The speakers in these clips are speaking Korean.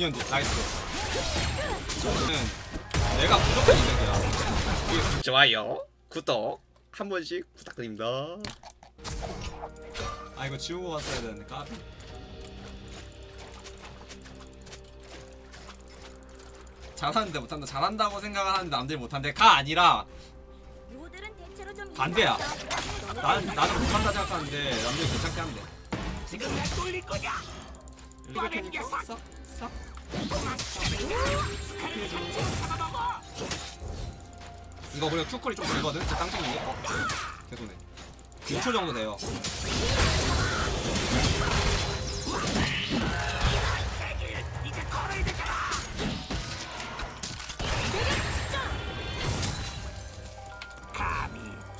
연두 nice. 저는 내가 무조건 이득이야 좋아요. 구독 한 번씩 부탁드립니다. 아 이거 지우고 갔어야 되는데 까비. 잘하는데 못한다. 잘한다고 생각하는데 남들이 못한대 가 아니라 반대야. 난 나는 못한다 생각하는데 남들이 괜찮게 하면 돼. 지금 날 돌릴 거냐? 테 싹. 이거 그리고 큐콜이 좀 길거든? 그 땅콩이 어? 개소네 6초 정도 돼요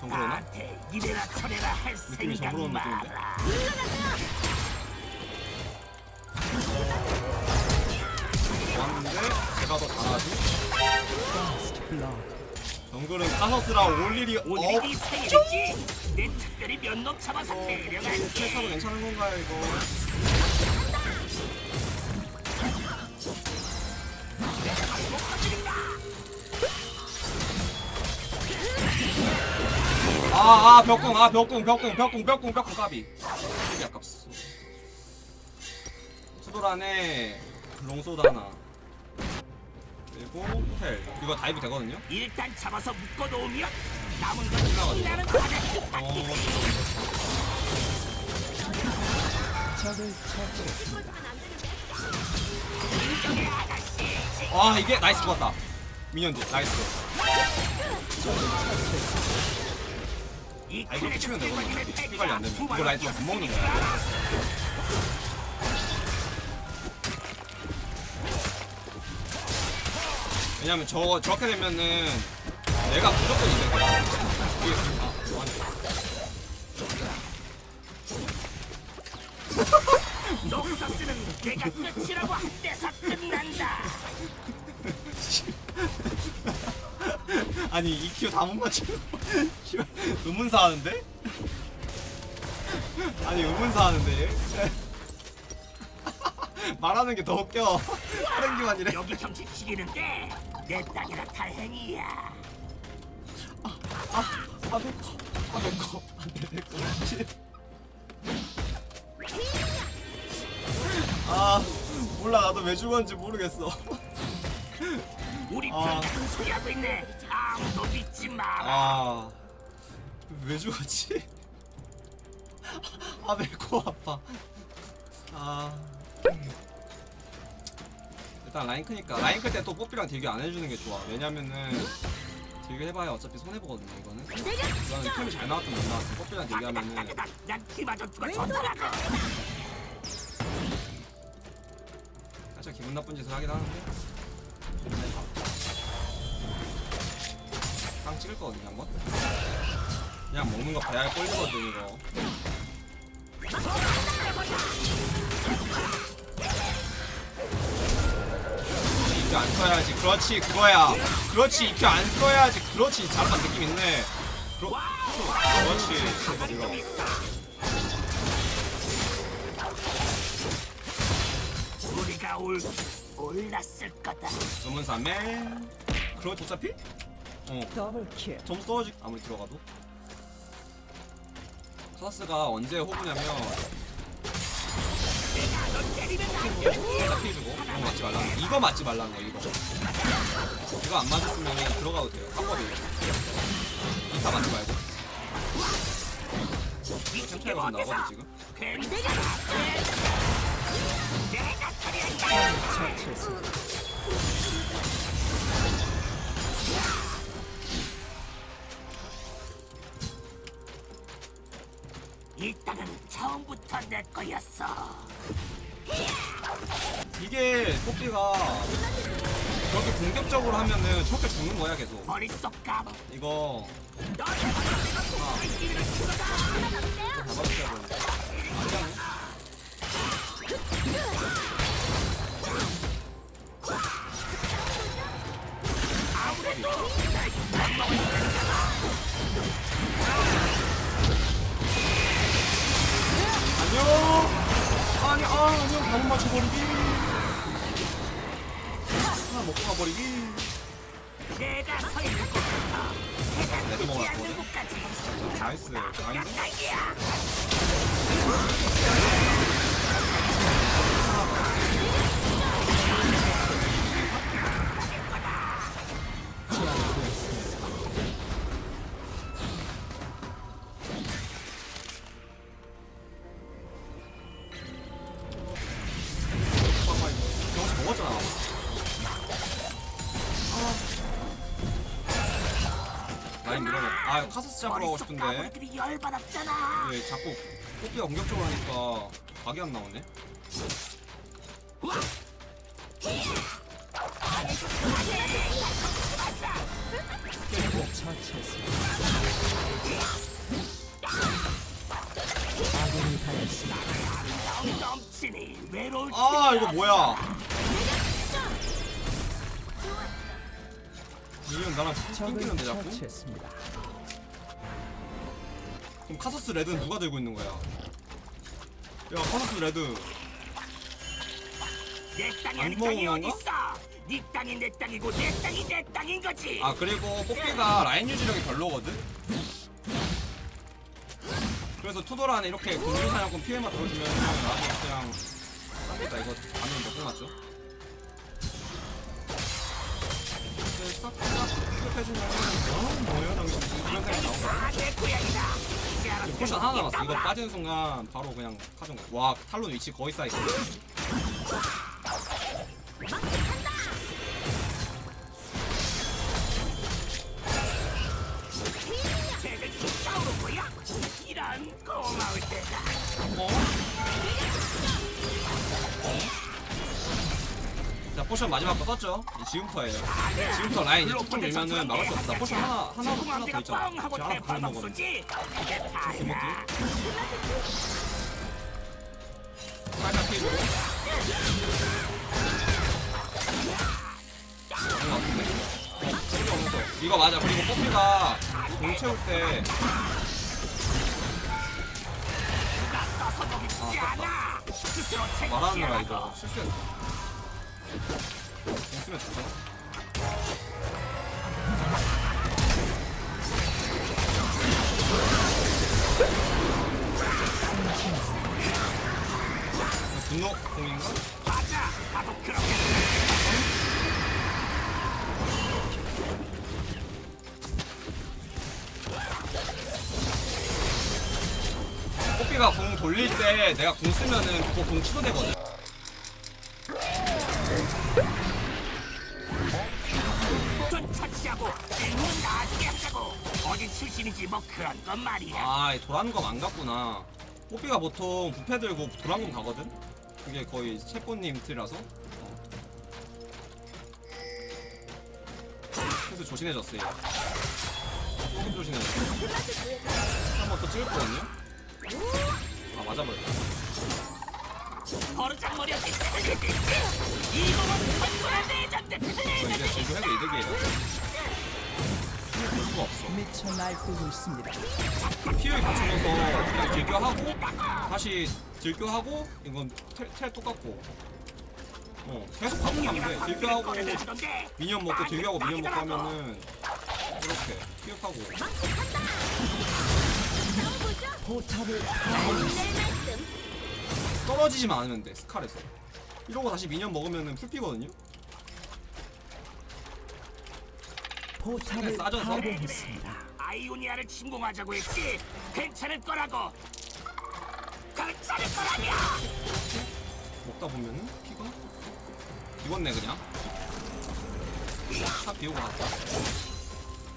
정글 오나? 이래라 저래라 할 생각 느낌인데? 마라. 왔는데 제가 더 잘하지 정글은 카서스라 올 일이 오늘이 생일이지. 내 특별히 몇놈 잡아서. 패스하고 괜찮은 건가요 이거 아아 벽궁 아 벽궁 벽궁 벽궁 벽궁 벽궁 까비 되게 아깝어 수도란에 롱소드 하나 그리고 텔. 이거 다이브 되거든요? 일단 잡아서 묶어놓으면 남은 건 지나가죠. 나는 받아. 어. 아 이게 나이스 좋았다. 미니언즈 나이스. 이아 이거 치면 되거든 팀원님의 피 관리 안 되면 패기가 이거 라이트가 못 먹는 거야 왜냐면 저 저렇게 되면은 내가 무조건 이게 아 뭐하냐 녹서스는 내가 끝이라고 한때서 끝난다. 아니 EQ 다 못 맞추고 의문사 하는데? 아니 의문사 하는데 얘? 말하는 게 더 웃겨 게 아니래 여기 정치 치기는데 내 땅이라 다행이야. 아 내꺼 아 내꺼 안돼 내꺼 씨. 아 몰라 나도 왜 죽었는지 모르겠어 우리 아. 편 무슨 소리 하고 있네. 아무도 믿지 마라. 아왜 죽었지? 아 내꺼 아파 아 일단 라인 크니까 라인 클 때 또 뽀삐랑 딜교 안 해주는 게 좋아. 왜냐면은 딜교 해봐야 어차피 손해보거든요 이거는. 이거는 템이 잘 나왔든 못 나왔든 뽀삐랑 딜교하면은. 살짝 기분 나쁜 짓을 하긴 하는데. 빵 찍을 거거든요 한번? 그냥 먹는 거 배알 꼴리거든 이거 이큐 안 써야지. 그렇지 그거야. 그렇지 이큐 안 써야지. 그렇지 잘한 느낌 있네. 그러, 그렇지. 이거 우리가 올 올랐을 거다. 주문사매. 그렇지 어차피 어 점수 떨어지 아무리 들어가도. 카스가 언제 호구냐면 이거 맞지 말라는 거 이거. 맞지 말라는 거 이거 이거 안 맞았으면 들어가도 돼요. 한법이에요. 이타 맞지 말고. 땅은 처음부터 내 거였어. 이게 토끼가 그렇게 공격적으로 하면은 저렇게 죽는 거야 계속. 이거 죽어다. 잡아주셔야 되는데 아 카서스 잡으러 가고 싶은데 열받았잖아. 왜 자꾸 뽀삐가 공격적으로 하니까 각이 안 나오네 아. 이거 뭐야 이건 나랑 낑기는데 자꾸 처치했습니다. 그럼 카서스 red는 누가 들고 있는 거야 야 카서스 red 내 땅이 안 아닌 땅이 먹은 어디 있어? 네 땅이 내 땅이고 내 땅이 내 땅인 거지. 아 그리고 뽀삐가 라인 유지력이 별로거든? 그래서 two 도란에 이렇게 공중 사냥꾼 피해만 들어주면 나도 그냥 쌉니다 이거 가면 맞죠? 이제 싹싹 수급해주면 어? 뭐예요 당신 이런 생각 나오거든? 다 내 고향이다. 이제 potion 하나 남았어. 이거 빠지는 순간 바로 그냥 카정 와 탈론 위치 거의 쌓이고 potion 마지막 거 썼죠? 지금부터예요 지금부터 라인 이제 툭툭 밀면은 막을 수 없다 potion 하나 하나 하나 더 있잖아 제가 하나. 이게 다야. 개먹기 살짝 피해주고 이거 아픈데? 어, 필요 없어. 이거 맞아 그리고 뽀삐가 공 채울 때 아, 말하느라 책임지라고. 이거 실수했어 공 쓰면 좋죠 분노 공인가? 맞아. 나도 그렇게 뽀삐가 공 돌릴 때 내가 공 쓰면은 그거 공 취소되거든 아, 이 도란검 안 갔구나. 뽀삐가 보통 부패 들고 도란검 가거든? 그게 거의 채권님 틀이라서. 어. 그래서 조신해졌어요. 조금 조신해졌어. 한 번 더 찍을 거거든요? 아, 맞아버렸다. 저 이제 제주 해도 이득이에요. 볼 수가 없어. 미쳐 날뛰고 있습니다. 피해 갖춰져서 그냥 딜교하고 다시 딜교하고 이건 텔, 텔 똑같고 어 계속 반복하면 돼 딜교하고 하던데. 미니언 먹고 딜교하고 미니언 먹고 하면은 이렇게 피격하고 포탑을 떨어지지만 않으면 돼 스칼에서 이러고 다시 미니언 먹으면은 풀피거든요 포탑을? 파괴했습니다. 아이오니아를 침공하자고 했지. 괜찮을 거라고. 괜찮을 거라냐. 먹다 보면은 피가 비웠네 그냥 다 비우고 갔다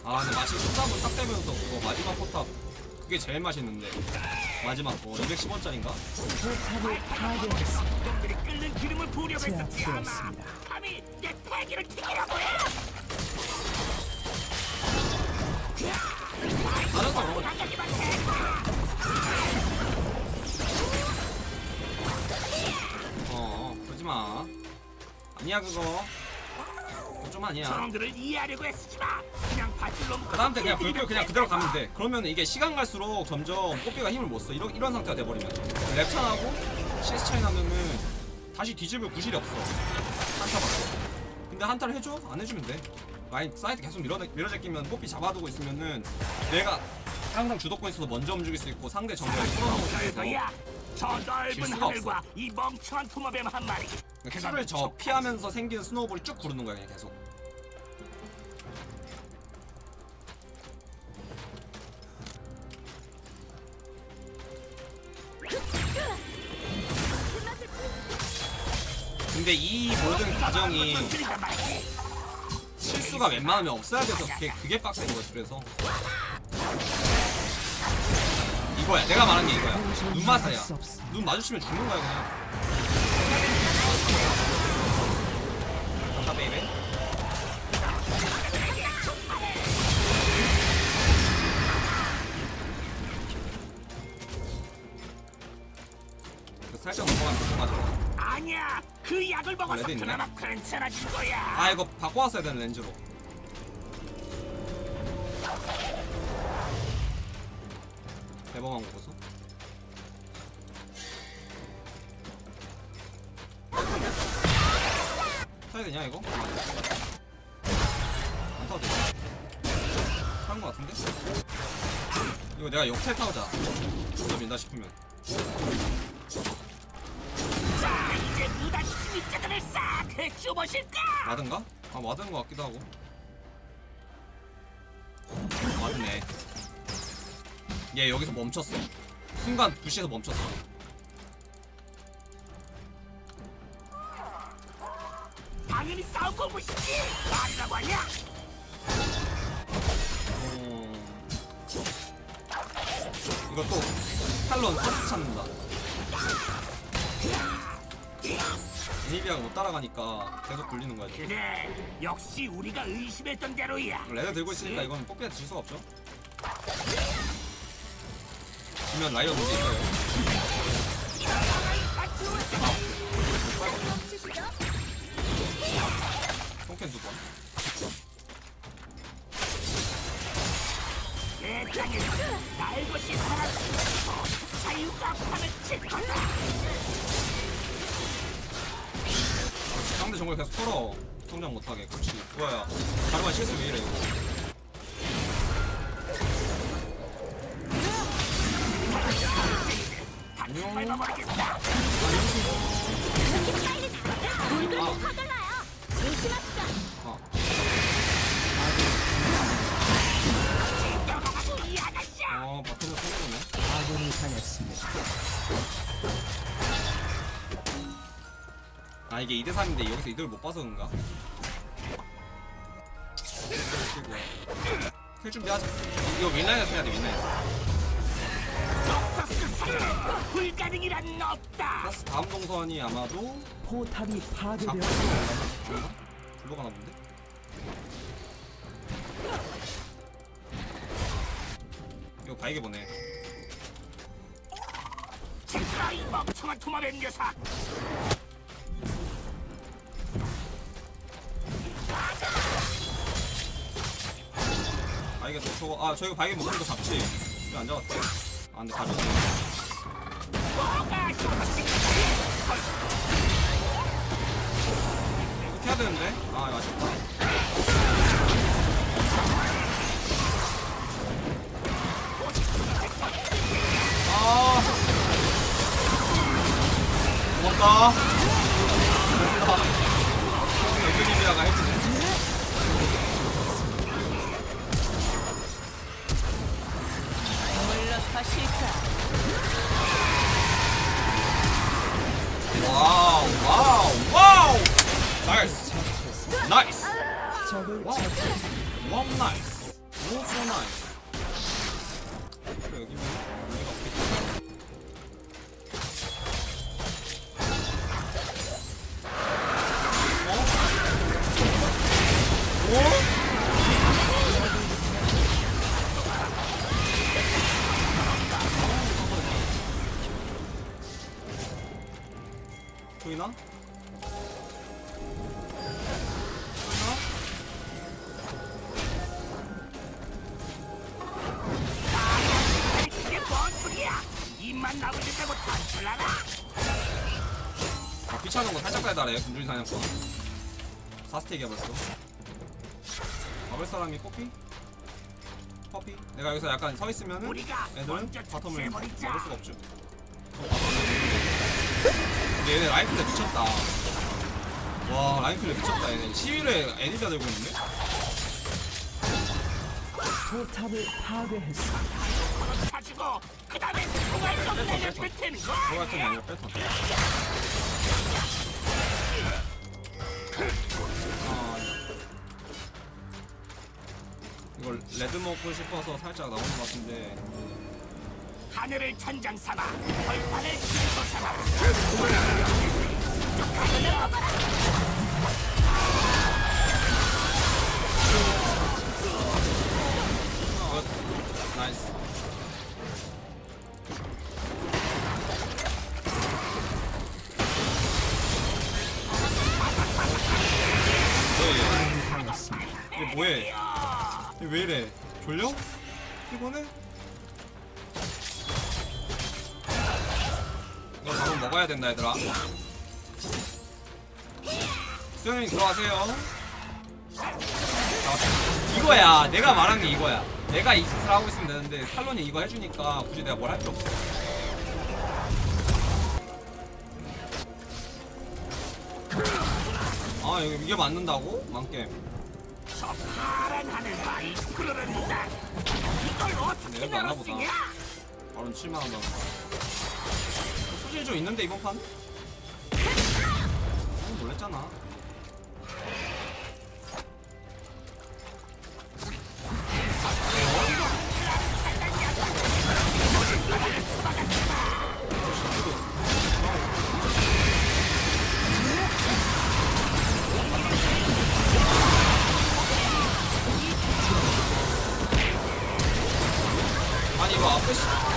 아 근데 마치 속담은 딱 되면서 그거 마지막 포탑 그게 제일 맛있는데 마지막 거 210원짜린가? 포탑을 파괴했습니다. 놈들이 끓는 기름을 부으려고 했었지 아마. 감히 내 패기를 튀기라고 해. 해. 어 그러지마 아니야 그거 좀 아니야 저놈들을 이해하려고 애쓰지 마. 그냥 밧줄로 묶어. 그 다음 때 그냥 불끌 그냥 그대로 가면 돼 그러면 이게 시간 갈수록 점점 뽀삐가 힘을 못써 이런, 이런 상태가 돼버리면 렙차 나고 CS 차이 나면은 다시 뒤집을 구실이 없어 한타 받고 근데 한타를 해줘? 안 해주면 돼 라인 사이드 계속 밀어, 밀어제끼면 뽀삐 잡아두고 있으면은 내가 항상 주도권 있어서 먼저 움직일 수 있고 상대 정면에 풀어놓고. 저질 넓은 하늘과 이 멍청한 투머뱀 한 마리. Q를 저 피하면서 생기는 snowball이 쭉 구르는 거야 그냥 계속. 근데 이 모든 과정이 건드리다 말지. 실수가 웬만하면 없어야 돼서 그게, 그게 빡센 거지 그래서. 이거야. 내가 말한 게 이거야. 눈 마사야. 눈 마주치면 죽는 거야 그냥. 자 baby. 그 살짝 넘어가면 넘어가죠 아니야. 그 약을 먹어서 red 있네. 그나마 괜찮아진 거야. 아 이거 바꿔왔어야 되는 렌즈로 대범한 거 보소 타야 되냐 이거? 안 타도 되지 타는 거 같은데? 이거 내가 역탈 타오자 진짜 민다 싶으면 입자들을 싹 해주보실까? 맞은가? 아 맞은 거 같기도 하고 맞네 얘 여기서 멈췄어 순간 부시에서 멈췄어 당연히 싸움 공부시지. 말이라고 하냐? 어... 이거 또 탈론 서스 찾는다 이니비아가 못 따라가니까 계속 굴리는 거야 지금. 그래, 역시 우리가 의심했던 대로야. red 들고 있으니까 이건 뽀삐한테 질 수가 없죠 지면 라이어 문제 있어요. 똥캔 두번 내 땅에 날 것이 사라지고 자유가 판을 칠 거다. 상대 정글 계속 털어 성장 못하게 그렇지 그거야 가르마 실수 왜 이래 이거 밟아버리겠다. 물들이 아. 아. 어, 바텀을 끊어보네 아군이 당했습니다. 아 이게 2대3인데 여기서 이득을 못 봐서 그런가? 킬 준비하자 이거 윈라인에서 해야 돼 윈라인에서. 불가능이란 없다. 플러스 다음 동선이 아마도 포탑이 잡고 파괴되었습니다. 가나? 불러 가나 본데? 이거 바이게 보내 진짜 이 멍청한 토마뱀 녀석. 또 저거 아 저희가 바이게 먹는 거 잡지 왜안 잡았대? 아 근데 가졌네? 이렇게 해야 되는데? 아 이거 아쉽다 아 고맙다 와우 와우 와우 나이스 나 보이나? 입만 단출하라? 아, 귀찮은 거 살짝 빼달래 군주리 사냥권 4스택이야 벌써 막을 사람이 커피? 커피? 내가 여기서 약간 서 있으면은 우리가 애들은 바텀을. 막을 수가 없죠 근데 얘네 라인클레 미쳤다 와 라인클레 미쳤다 얘네 시위를 애니비아 들고 있는데? 포탑을 파괴했습니다. 가지고 그 다음에 뺐어, 내려. 뱉는 거 아, 이걸 레드 먹고 싶어서 살짝 나오는 것 같은데 하늘을 천장 삼아 벌판을 길고 삼아 나이스 뭐해? 얘 뭐해? 얘왜 이래? 졸려? 피곤해? 먹어야 된다 얘들아. 수영님 들어가세요. 자, 이거야. 내가 말한 게 이거야. 내가 이 짓을 하고 있으면 되는데 살론이 이거 해주니까 굳이 내가 뭘 할 필요 없어. 아 이게, 이게 맞는다고? 망게임 내가 안 열었으냐 하보다. 바로 7만 원 받는 거 수준이 좀 있는데 이번 판? 어, 놀랬잖아 아니 이거 앞에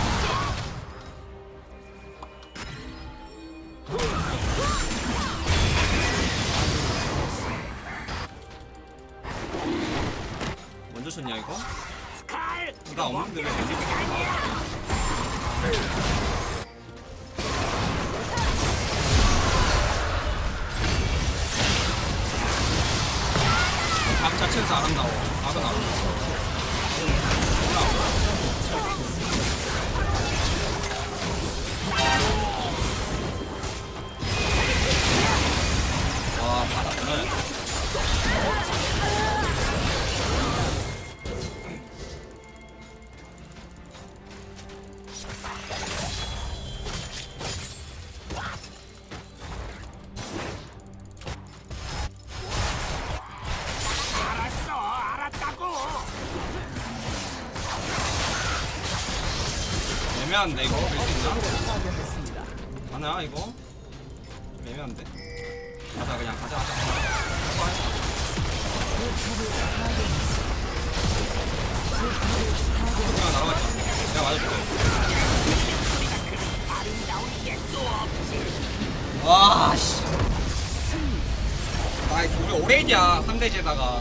애매한데 이거? 밀수 있나? 하나 이거? 좀 애매한데? 가자 그냥 가자 가자. 그냥 날아가자. 내가 맞아줄게 와씨. 아 우리 오레이디야 3대제다가